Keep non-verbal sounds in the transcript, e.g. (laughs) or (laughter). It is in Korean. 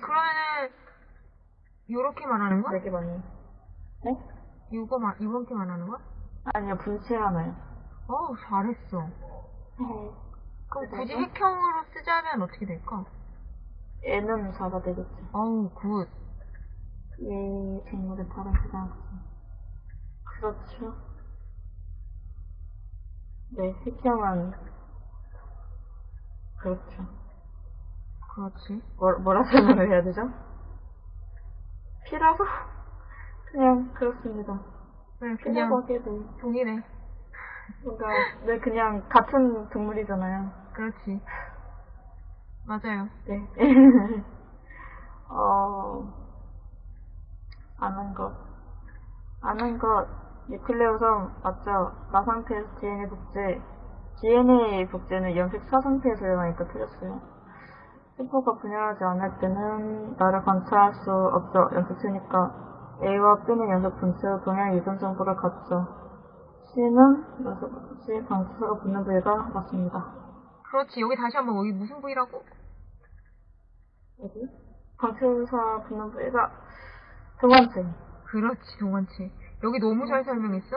그러면은 요렇게 말하는 거야? 되게 많이. 네? 이거 말 이렇게 말하는 거야? 아니요, 분체 하나요. 어우 잘했어. 네. 그럼 굳이 그래서? 핵형으로 쓰자면 어떻게 될까? N은 4가 되겠죠. 어우 굿. 이 생물의 다른 부장성. 그렇죠. 네, 핵형은 그렇죠. 그렇지. 뭐, 뭐라 설명을 해야 되죠? 피라서 그냥 그렇습니다. 네, 피라고 그냥 돼. 동일해. 뭔가 네 그냥 같은 동물이잖아요. 그렇지. 맞아요. 네. (laughs) 어 아는 것 아는 것 뉴클레오섬 맞죠? 나 상태에서 DNA 복제 DNA 복제는 염색 사 상태에서 일어나니까 틀렸어요. 세포가 분열하지 않을 때는 나를 관찰할 수 없죠. 염색체니까 A와 B는 연속 분체로 동양 유전 정보를 갖죠. C는 연속 C 방수사가 붙는 부위가 맞습니다. 그렇지. 여기 다시 한번 여기 무슨 부위라고? 어디? 방수사 붙는 부위가 두 번째. 그렇지, 동원치. 여기 너무 잘 설명했어.